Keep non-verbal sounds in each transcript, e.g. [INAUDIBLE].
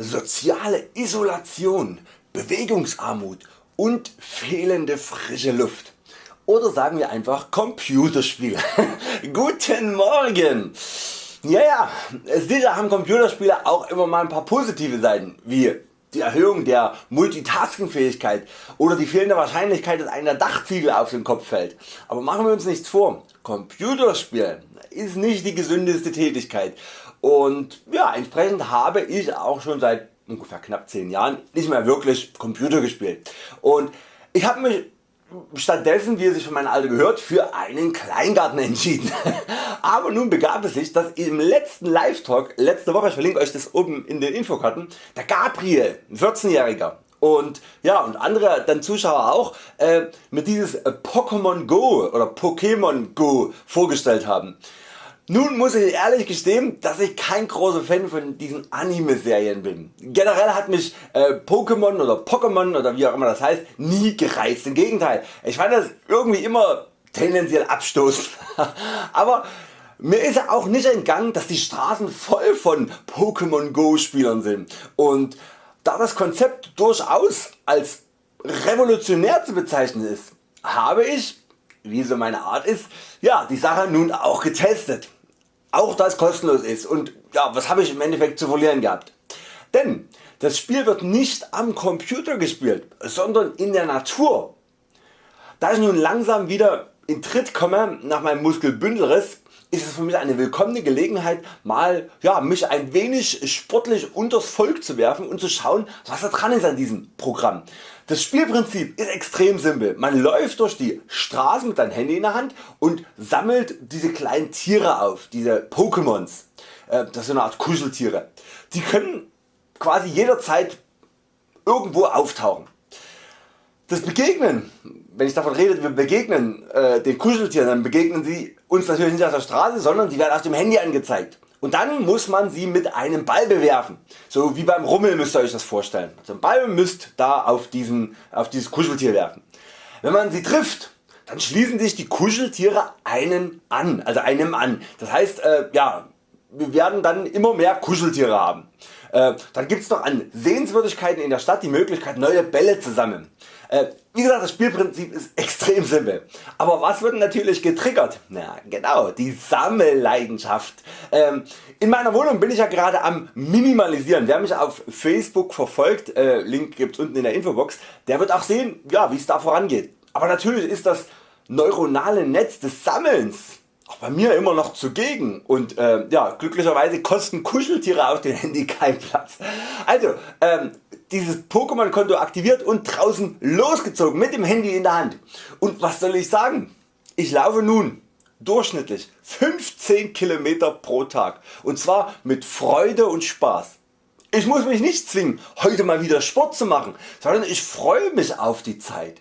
soziale Isolation, Bewegungsarmut und fehlende frische Luft. Oder sagen wir einfach Computerspiele. [LAUGHS] Guten Morgen! Ja, ja, sicher haben Computerspiele auch immer mal ein paar positive Seiten, wie die Erhöhung der Multitasking-Fähigkeit oder die fehlende Wahrscheinlichkeit dass einer Dachziegel auf den Kopf fällt. Aber machen wir uns nichts vor, Computerspielen ist nicht die gesündeste Tätigkeit und ja, entsprechend habe ich auch schon seit ungefähr knapp 10 Jahren nicht mehr wirklich Computer gespielt und ich habe mich stattdessen wie es sich von meinem Alter gehört für einen Kleingarten entschieden. [LAUGHS] Aber nun begab es sich dass im letzten Live Talk letzte Woche, ich verlinke Euch das oben in den Infokarten, der Gabriel, 14-Jähriger und ja und andere dann Zuschauer auch äh, mit dieses Pokémon Go oder Pokémon Go vorgestellt haben. Nun muss ich ehrlich gestehen, dass ich kein großer Fan von diesen Anime Serien bin. Generell hat mich äh, Pokémon oder Pokémon oder wie auch immer das heißt nie gereizt. Im Gegenteil, ich fand das irgendwie immer tendenziell abstoßend. [LAUGHS] Aber mir ist auch nicht entgangen dass die Straßen voll von Pokémon Go Spielern sind und da das Konzept durchaus als revolutionär zu bezeichnen ist, habe ich, wie so meine Art ist, ja, die Sache nun auch getestet auch da es kostenlos ist und ja, was habe ich im Endeffekt zu verlieren gehabt. Denn das Spiel wird nicht am Computer gespielt, sondern in der Natur. Da ich nun langsam wieder in Tritt komme nach meinem Muskelbündelriss ist es für mich eine willkommene Gelegenheit mal ja, mich ein wenig sportlich unters Volk zu werfen und zu schauen was da dran ist an diesem Programm. Das Spielprinzip ist extrem simpel. Man läuft durch die Straßen mit seinem Handy in der Hand und sammelt diese kleinen Tiere auf, diese Pokémons. Äh, das sind eine Art Kuscheltiere. Die können quasi jederzeit irgendwo auftauchen. Das Begegnen, wenn ich davon rede, wir begegnen äh, den Kuscheltieren, dann begegnen sie uns natürlich nicht auf der Straße, sondern sie werden auf dem Handy angezeigt. Und dann muss man sie mit einem Ball bewerfen. So wie beim Rummel müsst ihr Euch das vorstellen. So ein Ball müsst da auf, diesen, auf dieses Kuscheltier werfen. Wenn man sie trifft, dann schließen sich die Kuscheltiere einen an, also einem an. Das heißt, äh, ja, wir werden dann immer mehr Kuscheltiere haben. Äh, dann gibt es noch an Sehenswürdigkeiten in der Stadt die Möglichkeit neue Bälle zu sammeln. Äh, wie gesagt das Spielprinzip ist extrem simpel. Aber was wird natürlich getriggert? Na genau, die Sammelleidenschaft. Ähm, in meiner Wohnung bin ich ja gerade am Minimalisieren. Wer mich auf Facebook verfolgt, äh, Link gibt's unten in der Infobox, der wird auch sehen ja, wie es da vorangeht. Aber natürlich ist das neuronale Netz des Sammelns auch bei mir immer noch zugegen und äh, ja, glücklicherweise kosten Kuscheltiere auf dem Handy keinen Platz. Also ähm, dieses Pokémon Konto aktiviert und draußen losgezogen mit dem Handy in der Hand. Und was soll ich sagen? Ich laufe nun durchschnittlich 15 km pro Tag und zwar mit Freude und Spaß. Ich muss mich nicht zwingen heute mal wieder Sport zu machen, sondern ich freue mich auf die Zeit.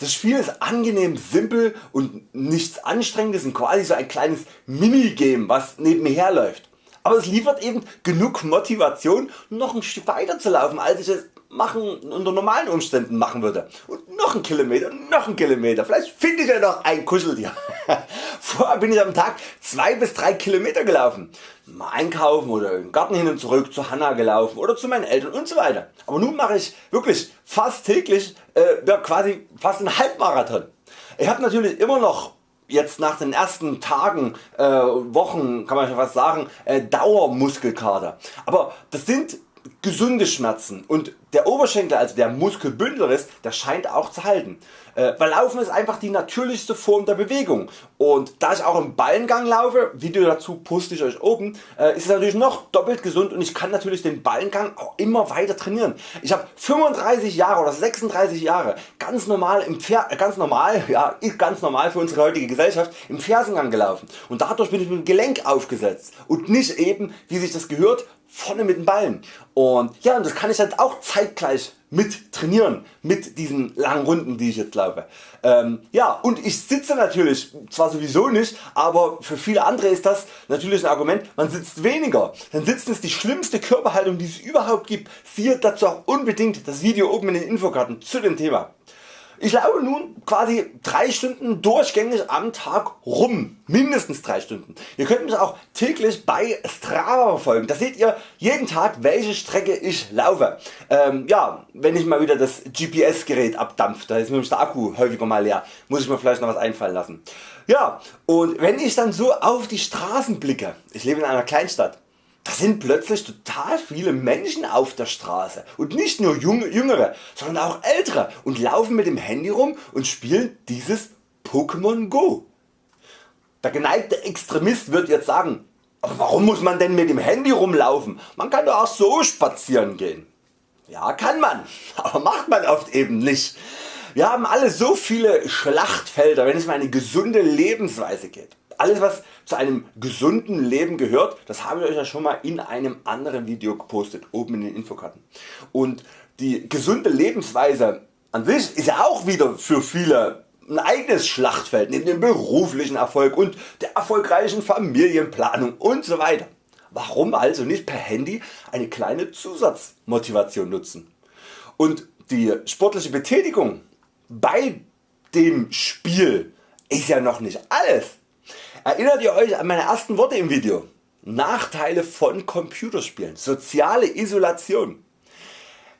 Das Spiel ist angenehm simpel und nichts anstrengendes und quasi so ein kleines Minigame was nebenher läuft. Aber es liefert eben genug Motivation noch ein Stück weiter zu laufen als ich es machen, unter normalen Umständen machen würde. Und noch ein Kilometer, noch ein Kilometer, vielleicht finde ich ja noch ein Kuscheltier. [LAUGHS] Vorher bin ich am Tag 2 bis 3 Kilometer gelaufen. Mal einkaufen oder im Garten hin und zurück zu Hanna gelaufen oder zu meinen Eltern und so weiter. Aber nun mache ich wirklich fast täglich äh, quasi fast einen Halbmarathon. Ich habe natürlich immer noch jetzt nach den ersten Tagen, äh, Wochen kann man schon fast sagen, äh, Dauermuskelkater. Aber das sind gesunde Schmerzen und der Oberschenkel, also der Muskelbündelriss, der scheint auch zu halten. Äh, weil Laufen ist einfach die natürlichste Form der Bewegung und da ich auch im Ballengang laufe, Video dazu poste ich Euch oben, äh, ist es natürlich noch doppelt gesund und ich kann natürlich den Ballengang auch immer weiter trainieren. Ich habe 35 Jahre oder 36 Jahre ganz normal, im Pfer äh, ganz normal, [LAUGHS] ja ganz normal für unsere heutige Gesellschaft im Fersengang gelaufen und dadurch bin ich mit dem Gelenk aufgesetzt und nicht eben wie sich das gehört vorne mit den Ballen und ja und das kann ich halt auch zeitgleich mit trainieren mit diesen langen Runden die ich jetzt laufe. Ähm, ja und ich sitze natürlich zwar sowieso nicht, aber für viele andere ist das natürlich ein Argument, man sitzt weniger. Denn Sitzen ist die schlimmste Körperhaltung die es überhaupt gibt. Siehe dazu auch unbedingt das Video oben in den Infokarten zu dem Thema. Ich laufe nun quasi 3 Stunden durchgängig am Tag rum, mindestens 3 Stunden. Ihr könnt mich auch täglich bei Strava verfolgen, da seht ihr jeden Tag welche Strecke ich laufe. Ähm, ja, wenn ich mal wieder das GPS Gerät abdampft, da ist nämlich der Akku häufiger mal leer, muss ich mir vielleicht noch was einfallen lassen. Ja, und wenn ich dann so auf die Straßen blicke, ich lebe in einer Kleinstadt, da sind plötzlich total viele Menschen auf der Straße und nicht nur junge, jüngere, sondern auch ältere und laufen mit dem Handy rum und spielen dieses Pokémon Go. Der geneigte Extremist wird jetzt sagen, aber warum muss man denn mit dem Handy rumlaufen? Man kann doch auch so spazieren gehen. Ja kann man, [LAUGHS] aber macht man oft eben nicht. Wir haben alle so viele Schlachtfelder wenn es um eine gesunde Lebensweise geht alles was zu einem gesunden Leben gehört, das habe ich Euch ja schon mal in einem anderen Video gepostet, oben in den Infokarten. Und die gesunde Lebensweise an sich ist ja auch wieder für viele ein eigenes Schlachtfeld neben dem beruflichen Erfolg und der erfolgreichen Familienplanung und so weiter. Warum also nicht per Handy eine kleine Zusatzmotivation nutzen? Und die sportliche Betätigung bei dem Spiel ist ja noch nicht alles. Erinnert ihr Euch an meine ersten Worte im Video? Nachteile von Computerspielen, soziale Isolation.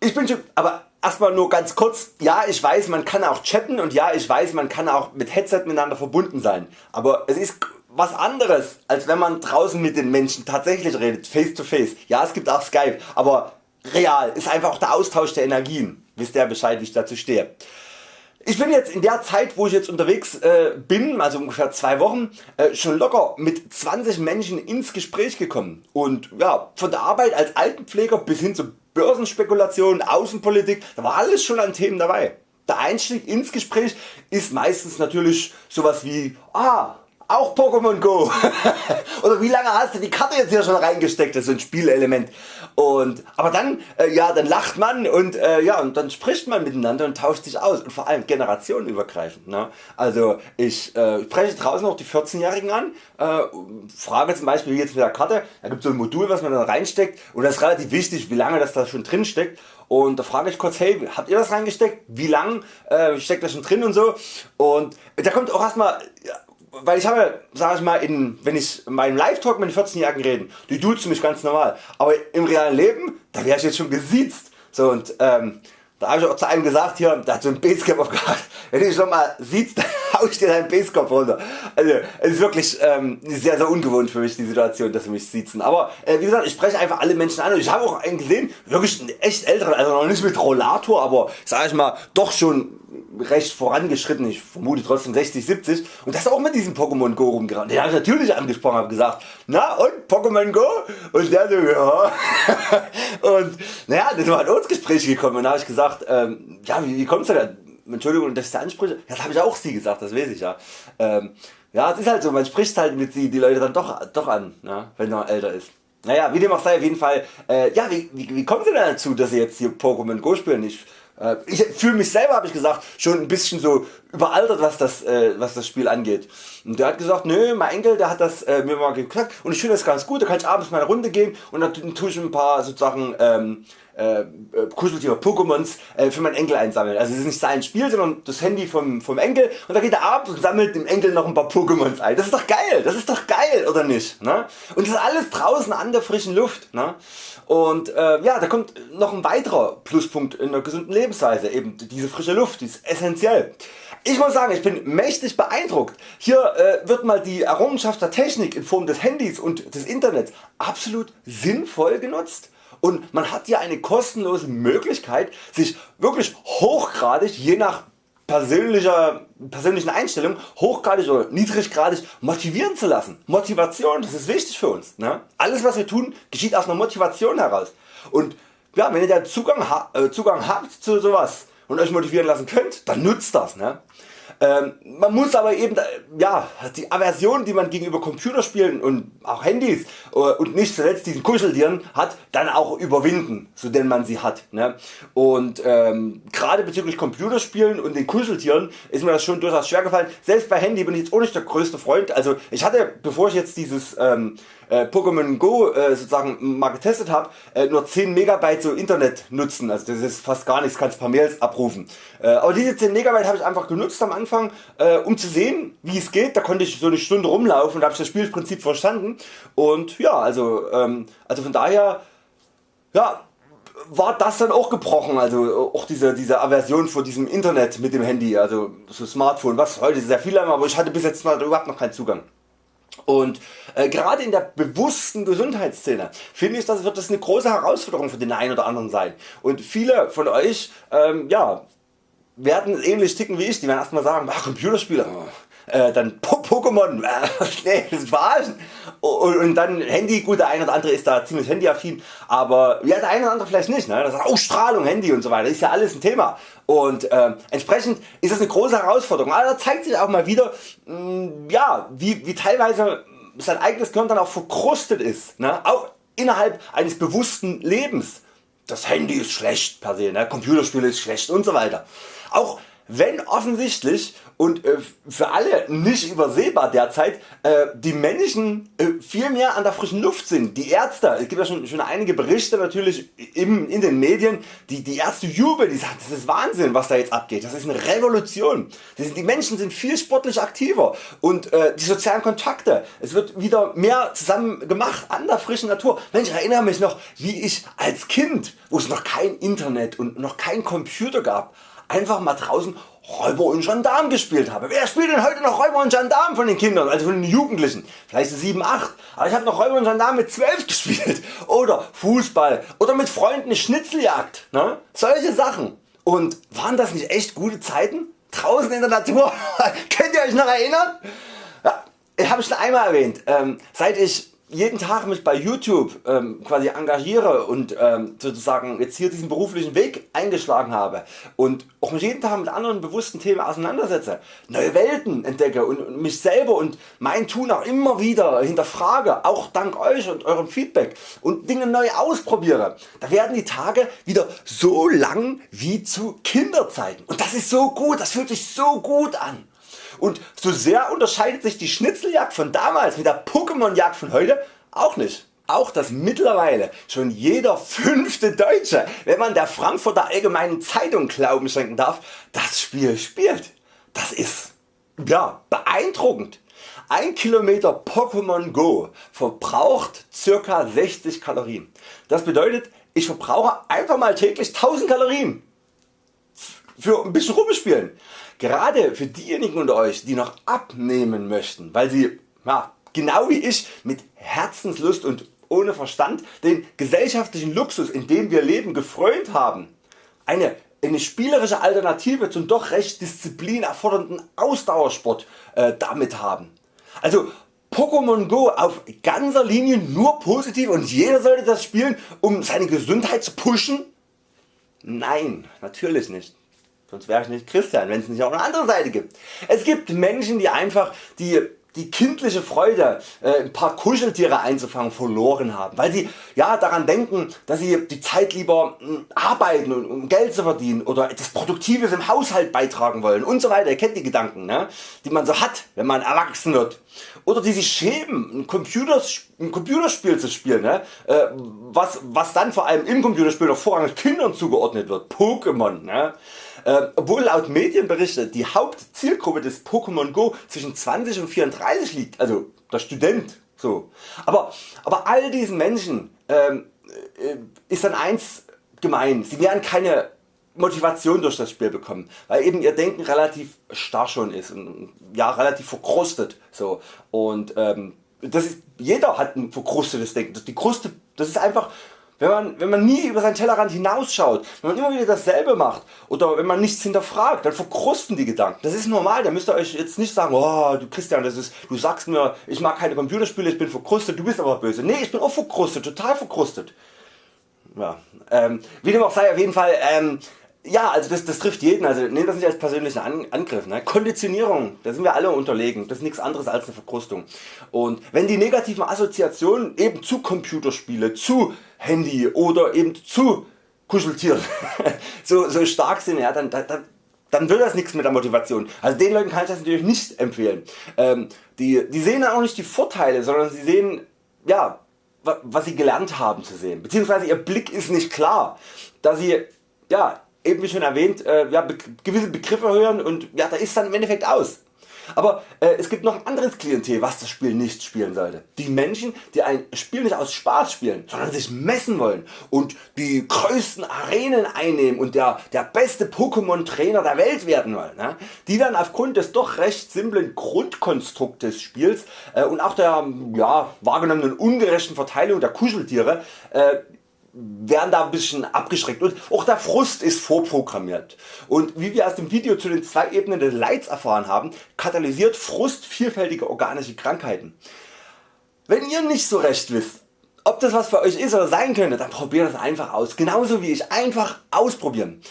Ich bin schon, aber erstmal nur ganz kurz, ja ich weiß man kann auch chatten und ja ich weiß man kann auch mit Headset miteinander verbunden sein, aber es ist was anderes als wenn man draußen mit den Menschen tatsächlich redet, face to face. Ja es gibt auch Skype, aber real ist einfach auch der Austausch der Energien. Wisst ihr Bescheid wie ich dazu stehe. Ich bin jetzt in der Zeit wo ich jetzt unterwegs äh, bin, also ungefähr zwei Wochen, äh, schon locker mit 20 Menschen ins Gespräch gekommen und ja, von der Arbeit als Altenpfleger bis hin zu Börsenspekulation, Außenpolitik, da war alles schon an Themen dabei. Der Einstieg ins Gespräch ist meistens natürlich sowas wie ah, auch Pokémon Go [LAUGHS] oder wie lange hast du die Karte jetzt hier schon reingesteckt, das ist ein Spielelement. Und, aber dann, äh, ja, dann lacht man und, äh, ja, und dann spricht man miteinander und tauscht sich aus und vor allem generationenübergreifend. Ne? Also ich äh, spreche draußen auch die 14-Jährigen an, äh, frage zum Beispiel wie jetzt mit der Karte, da gibt es so ein Modul was man dann reinsteckt und das ist relativ wichtig wie lange das da schon drin steckt und da frage ich kurz, hey, habt ihr das reingesteckt? Wie lang äh, steckt das schon drin und so? Und da kommt auch erstmal weil ich habe, sag ich mal, in, wenn ich in meinem Live-Talk mit den 14-Jährigen reden, die duzen mich ganz normal, aber im realen Leben, da wäre ich jetzt schon gesiezt. So und ähm, da habe ich auch zu einem gesagt, hier, der hat so ein Basecap aufgehabt, [LAUGHS] wenn du dich schon mal siehst, dann hau ich dir deinen Basecap runter. Also es ist wirklich ähm, sehr sehr ungewohnt für mich die Situation, dass sie mich siezen. Aber äh, wie gesagt, ich spreche einfach alle Menschen an und ich habe auch einen gesehen, wirklich einen echt älteren, also noch nicht mit Rollator, aber sag ich mal, doch schon recht vorangeschritten, ich vermute trotzdem 60, 70 und das auch mit diesem Pokémon Go rumgerannt. Den habe ich natürlich angesprochen, habe gesagt, na und Pokémon Go? Und der so, ja. [LAUGHS] und naja, dann war uns Gespräch gekommen und da habe ich gesagt, ähm, ja wie, wie kommst du da? Entschuldigung, dass ich da anspreche, das habe ich auch sie gesagt, das weiß ich ja. Ähm, ja, es ist halt so, man spricht halt mit sie, die Leute dann doch, doch an, ja, wenn man älter ist. Naja, wie dem auch sei, auf jeden Fall, äh, ja, wie, wie, wie kommen Sie denn dazu, dass Sie jetzt hier Pokémon Go spielen? Ich äh, ich fühle mich selber, habe ich gesagt, schon ein bisschen so überaltert, was das, äh, was das Spiel angeht. Und der hat gesagt, nö, mein Enkel, der hat das äh, mir mal gesagt und ich finde das ganz gut, da kann ich abends mal eine Runde gehen und dann tue ich ein paar sozusagen ähm, äh, äh, Kuscheltiere Pokémons äh, für meinen Enkel einsammeln. Also es ist nicht sein Spiel, sondern das Handy vom, vom Enkel und da geht er abends und sammelt dem Enkel noch ein paar Pokémons ein. Das ist doch geil, das ist doch geil oder nicht? Ne? Und das ist alles draußen an der frischen Luft. Ne? Und äh, ja, da kommt noch ein weiterer Pluspunkt in der gesunden Lebensweise, eben diese frische Luft, die ist essentiell. Ich muss sagen, ich bin mächtig beeindruckt. Hier äh, wird mal die Errungenschaft der Technik in Form des Handys und des Internets absolut sinnvoll genutzt und man hat hier eine kostenlose Möglichkeit sich wirklich hochgradig je nach persönlicher, persönlichen Einstellung hochgradig oder niedriggradig motivieren zu lassen. Motivation, das ist wichtig für uns. Ne? Alles was wir tun geschieht aus einer Motivation heraus. Und ja, wenn ihr da Zugang, äh, Zugang habt zu sowas und Euch motivieren lassen könnt, dann nutzt das. Ne? Ähm, man muss aber eben ja, die Aversion die man gegenüber Computerspielen und auch Handys äh, und nicht zuletzt diesen Kuscheltieren hat dann auch überwinden so denn man sie hat. Ne? Und ähm, gerade bezüglich Computerspielen und den Kuscheltieren ist mir das schon durchaus schwer gefallen. Selbst bei Handy bin ich jetzt auch nicht der größte Freund. Also ich hatte bevor ich jetzt dieses ähm, äh, Pokémon Go äh, sozusagen mal getestet habe, äh, nur 10 Megabyte so Internet nutzen, also das ist fast gar nichts, kannst paar Mails abrufen. Äh, aber diese 10 Megabyte habe ich einfach genutzt am Anfang, äh, um zu sehen wie es geht, da konnte ich so eine Stunde rumlaufen und habe das Spielprinzip verstanden und ja also, ähm, also von daher ja, war das dann auch gebrochen, also auch diese, diese Aversion vor diesem Internet mit dem Handy, also so Smartphone, was heute sehr viele haben, aber ich hatte bis jetzt überhaupt noch keinen Zugang. Und äh, gerade in der bewussten Gesundheitsszene finde ich, das wird das eine große Herausforderung für den einen oder anderen sein. Und viele von Euch ähm, ja, werden ähnlich ticken wie ich, die werden erstmal sagen, ach, Computerspiele, äh, dann Pokémon, [LAUGHS] äh, nee, das. Und, und dann Handy, gut der eine oder andere ist da ziemlich handyaffin, aber ja der eine oder andere vielleicht nicht. Ne? Das sagt, Ausstrahlung, Handy und so weiter, ist ja alles ein Thema. Und äh, entsprechend ist das eine große Herausforderung. Aber da zeigt sich auch mal wieder, mh, mm, ja, wie, wie teilweise sein eigenes Gehirn dann auch verkrustet ist. Ne? Auch innerhalb eines bewussten Lebens. Das Handy ist schlecht per se, ne? Computerspiele ist schlecht und so weiter. Auch wenn offensichtlich und äh, für alle nicht übersehbar derzeit äh, die Menschen äh, viel mehr an der frischen Luft sind. Die Ärzte, es gibt ja schon, schon einige Berichte natürlich in den Medien, die, die Ärzte jubeln, die sagen das ist Wahnsinn was da jetzt abgeht, das ist eine Revolution. Die Menschen sind viel sportlich aktiver und die sozialen Kontakte, es wird wieder mehr zusammen gemacht an der frischen Natur. Mensch, ich erinnere mich noch wie ich als Kind, wo es noch kein Internet und noch kein Computer gab, einfach mal draußen Räuber und Gendarm gespielt habe. Wer spielt denn heute noch Räuber und Gendarm von den Kindern, also von den Jugendlichen? Vielleicht 7, 8, aber ich habe noch Räuber und Gendarm mit 12 [LAUGHS] gespielt. Oder Fußball oder mit Freunden Schnitzeljagd. Ne? Solche Sachen. Und waren das nicht echt gute Zeiten? Draußen in der Natur? [LAUGHS] Könnt ihr Euch noch erinnern? Ja, ich habe schon einmal erwähnt, ähm, seit ich jeden Tag mich bei YouTube ähm, quasi engagiere und ähm, sozusagen jetzt hier diesen beruflichen Weg eingeschlagen habe und auch mich jeden Tag mit anderen bewussten Themen auseinandersetze, neue Welten entdecke und, und mich selber und mein Tun auch immer wieder hinterfrage, auch dank Euch und eurem Feedback und Dinge neu ausprobiere, da werden die Tage wieder so lang wie zu Kinderzeiten und das ist so gut, das fühlt sich so gut an. Und so sehr unterscheidet sich die Schnitzeljagd von damals mit der Pokémon Jagd von heute auch nicht. Auch dass mittlerweile schon jeder fünfte Deutsche, wenn man der Frankfurter Allgemeinen Zeitung Glauben schenken darf, das Spiel spielt. Das ist ja, beeindruckend. Ein Kilometer Pokémon Go verbraucht ca. 60 Kalorien. Das bedeutet ich verbrauche einfach mal täglich 1000 Kalorien für ein bisschen rumspielen. Gerade für diejenigen unter Euch die noch abnehmen möchten, weil sie ja, genau wie ich mit Herzenslust und ohne Verstand den gesellschaftlichen Luxus in dem wir leben gefreut haben, eine, eine spielerische Alternative zum doch recht disziplinerfordernden Ausdauersport äh, damit haben. Also Pokémon Go auf ganzer Linie nur positiv und jeder sollte das spielen um seine Gesundheit zu pushen? Nein, natürlich nicht sonst wäre ich nicht Christian, wenn es nicht auch eine andere Seite gibt. Es gibt Menschen die einfach die die kindliche Freude äh, ein paar Kuscheltiere einzufangen verloren haben, weil sie ja, daran denken dass sie die Zeit lieber mh, hm, arbeiten und, um Geld zu verdienen oder etwas Produktives im Haushalt beitragen wollen und so weiter. Ihr kennt die Gedanken ne? die man so hat wenn man erwachsen wird. Oder die sich schämen ein, Computers, ein Computerspiel zu spielen ne? äh, was, was dann vor allem im Computerspiel noch vorrangig Kindern zugeordnet wird. Pokémon. Ne? Äh, obwohl laut Medienberichte die Hauptzielgruppe des Pokémon Go zwischen 20 und 34 liegt, also der Student. So. Aber, aber all diesen Menschen ähm, äh, ist dann eins gemein, sie werden keine Motivation durch das Spiel bekommen, weil eben ihr Denken relativ starr schon ist und ja, relativ verkrustet. So. Und ähm, das ist, jeder hat ein verkrustetes Denken. Die Kruste, das ist einfach wenn man, wenn man nie über seinen Tellerrand hinausschaut, wenn man immer wieder dasselbe macht oder wenn man nichts hinterfragt, dann verkrusten die Gedanken. Das ist normal, da müsst ihr euch jetzt nicht sagen, oh du Christian, das ist, du sagst mir ich mag keine Computerspiele, ich bin verkrustet, du bist aber böse. Nee, ich bin auch verkrustet, total verkrustet. Ja, ähm, wie dem auch sei, auf jeden Fall ähm, ja, also das, das trifft jeden, also nehmt das nicht als persönlichen An Angriff. Ne? Konditionierung, da sind wir alle unterlegen, das ist nichts anderes als eine Verkrustung. Und wenn die negativen Assoziationen eben zu Computerspiele, zu Handy oder eben zu Kuscheltieren [LAUGHS] so, so stark sind, ja, dann, dann, dann wird das nichts mit der Motivation. Also den Leuten kann ich das natürlich nicht empfehlen. Ähm, die, die sehen dann auch nicht die Vorteile, sondern sie sehen ja, was sie gelernt haben zu sehen, beziehungsweise ihr Blick ist nicht klar, da sie ja, eben wie schon erwähnt äh, ja, be gewisse Begriffe hören und ja, da ist dann im Endeffekt aus. Aber äh, es gibt noch ein anderes Klientel was das Spiel nicht spielen sollte. Die Menschen die ein Spiel nicht aus Spaß spielen, sondern sich messen wollen und die größten Arenen einnehmen und der, der beste Pokémon Trainer der Welt werden wollen. Ne? Die werden aufgrund des doch recht simplen Grundkonstrukts des Spiels äh, und auch der ja, wahrgenommenen ungerechten Verteilung der Kuscheltiere äh, werden da ein bisschen abgeschreckt und auch der Frust ist vorprogrammiert und wie wir aus dem Video zu den zwei Ebenen des Leids erfahren haben, katalysiert Frust vielfältige organische Krankheiten. Wenn ihr nicht so recht wisst ob das was für Euch ist oder sein könnte, dann probiert es einfach aus, genauso wie ich, einfach ausprobieren.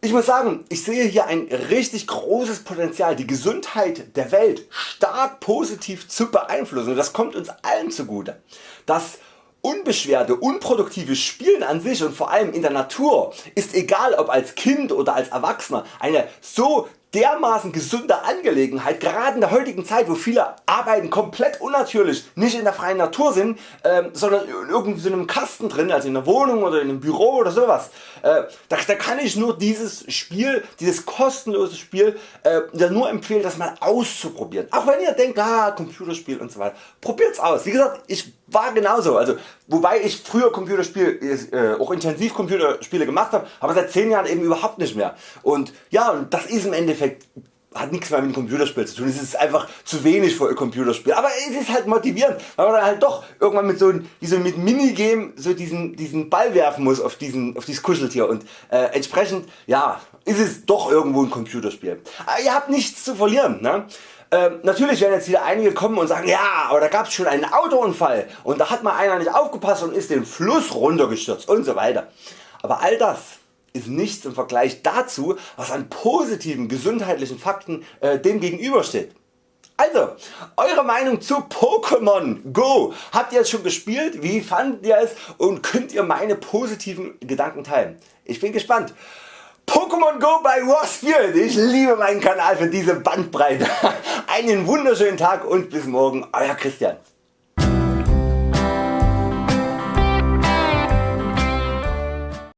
Ich muss sagen, ich sehe hier ein richtig großes Potenzial die Gesundheit der Welt stark positiv zu beeinflussen und das kommt uns allen zugute. Das unbeschwerte, unproduktive Spielen an sich und vor allem in der Natur ist egal ob als Kind oder als Erwachsener eine so dermaßen gesunde Angelegenheit, gerade in der heutigen Zeit wo viele Arbeiten komplett unnatürlich nicht in der freien Natur sind, äh, sondern in irgendeinem Kasten drin, also in der Wohnung oder in einem Büro oder sowas. Äh, da, da, kann ich nur dieses Spiel, dieses kostenlose Spiel äh, nur empfehlen das mal auszuprobieren. Auch wenn ihr denkt ah, Computerspiel und so weiter, probiert's aus. Wie gesagt ich war genauso, also wobei ich früher Computerspiele, äh, auch intensiv Computerspiele gemacht habe, aber seit 10 Jahren eben überhaupt nicht mehr. Und ja, das ist im Endeffekt hat nichts mehr mit dem Computerspiel zu tun, es ist einfach zu wenig für ein Computerspiel, aber es ist halt motivierend, weil man dann halt doch irgendwann mit so, so mit Minigame so diesen, diesen Ball werfen muss auf, diesen, auf dieses Kuscheltier und äh, entsprechend ja, ist es doch irgendwo ein Computerspiel. Aber ihr habt nichts zu verlieren. Ne? Ähm, natürlich werden jetzt wieder einige kommen und sagen ja aber da gab es schon einen Autounfall und da hat mal einer nicht aufgepasst und ist den Fluss runtergestürzt und so weiter. Aber all das ist nichts im Vergleich dazu was an positiven gesundheitlichen Fakten äh, dem gegenübersteht. Also, Eure Meinung zu Pokémon Go. Habt ihr es schon gespielt? Wie fandet ihr es? Und könnt ihr meine positiven Gedanken teilen? Ich bin gespannt. Pokémon Go bei Waspield. Ich liebe meinen Kanal für diese Bandbreite. [LAUGHS] Einen wunderschönen Tag und bis morgen Euer Christian.